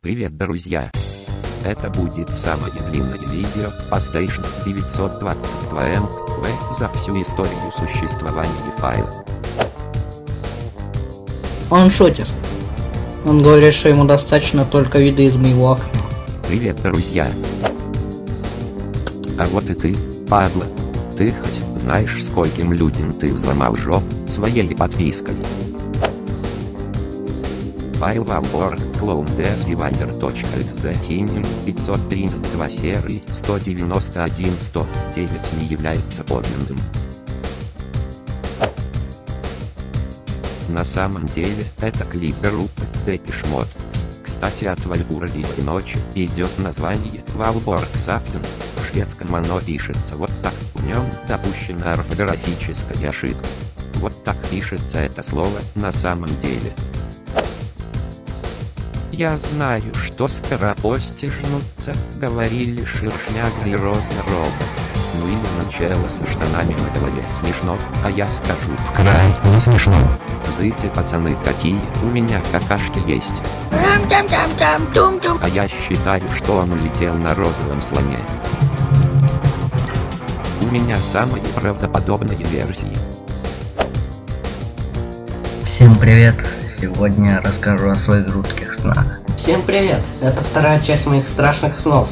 Привет, друзья! Это будет самое длинное видео по Station 922 MV за всю историю существования файла. Он шутит. Он говорит, что ему достаточно только вида из моего окна. Привет, друзья! А вот и ты, падла. Ты хоть знаешь, скольким людям ты взломал жоп своей подпиской? Файл Valborg, clone.desdivider.exe Tinin 532 серии 191 109 не является подлинным. На самом деле, это клип группы Depeche Mode. Кстати, от Вальбурливой ночи идет название Valborg Saften. В шведском оно пишется вот так, в нем допущена орфографическая ошибка. Вот так пишется это слово на самом деле. Я знаю, что скоропостижнутся, говорили Шершняга и Роза Робот. Ну или начало со штанами на голове смешно, а я скажу в край не смешно. Зыте, пацаны, какие у меня какашки есть. А я считаю, что он улетел на розовом слоне. У меня самые правдоподобные версии. Всем привет! Сегодня расскажу о своих жутких снах. Всем привет! Это вторая часть моих страшных снов.